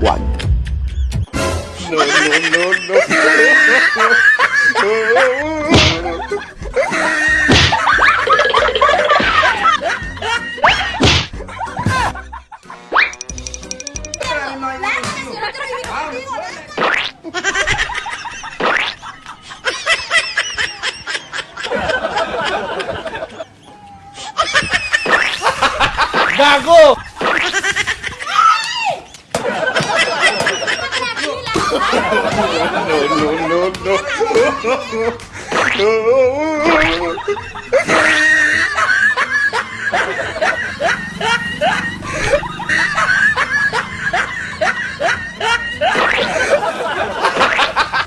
Wag. Gago!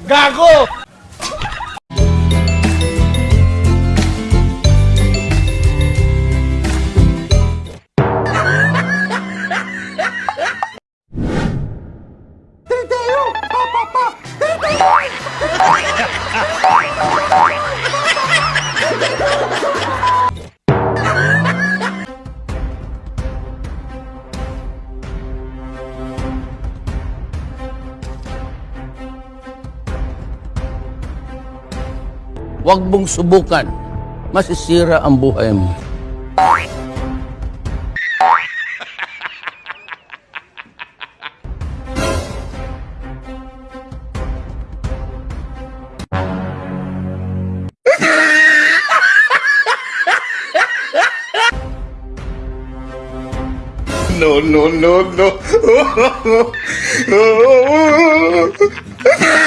Gago! Huwag mong subukan. Masisira ang buhay mo. No, no, no, no.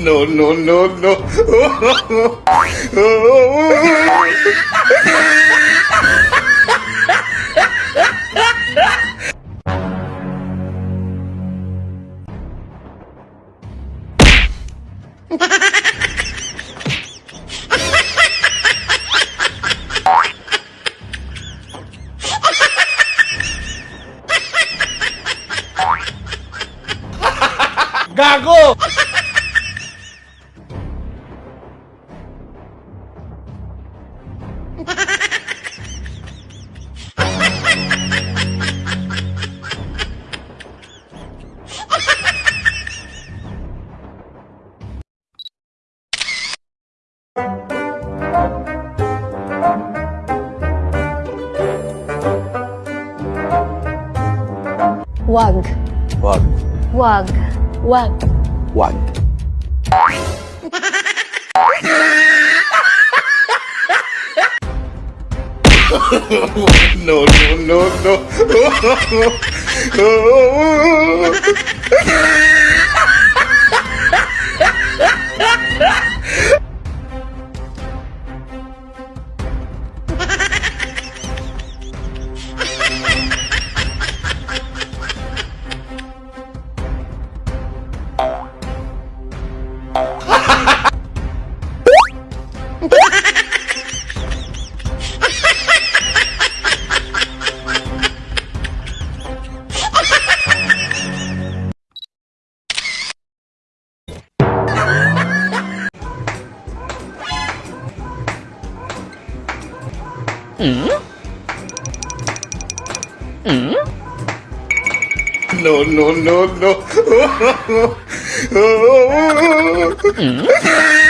No, no, no, no. Gago! Wag. Wag. Wag. Wag. Wag. No, no, no, no. Mm? Mm? No, no, no, no. mm?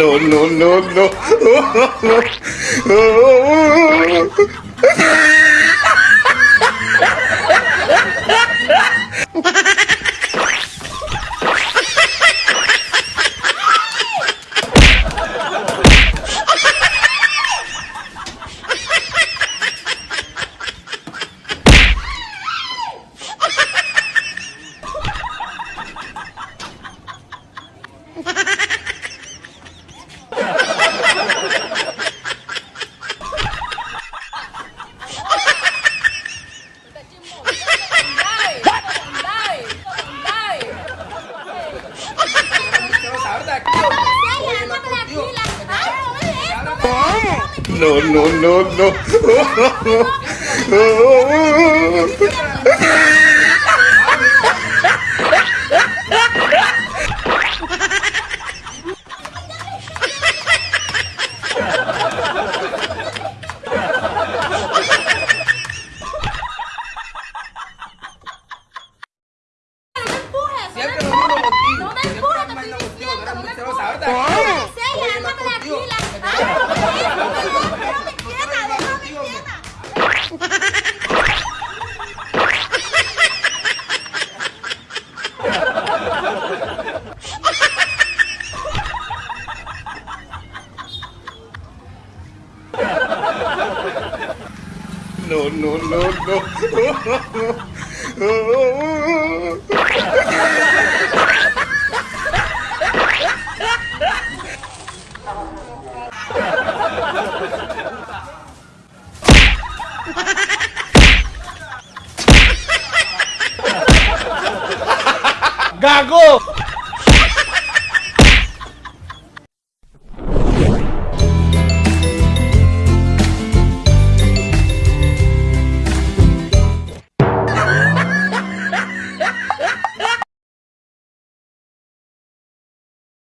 No, no, no, no. No, no, no, no. No, no, no, no. Gago!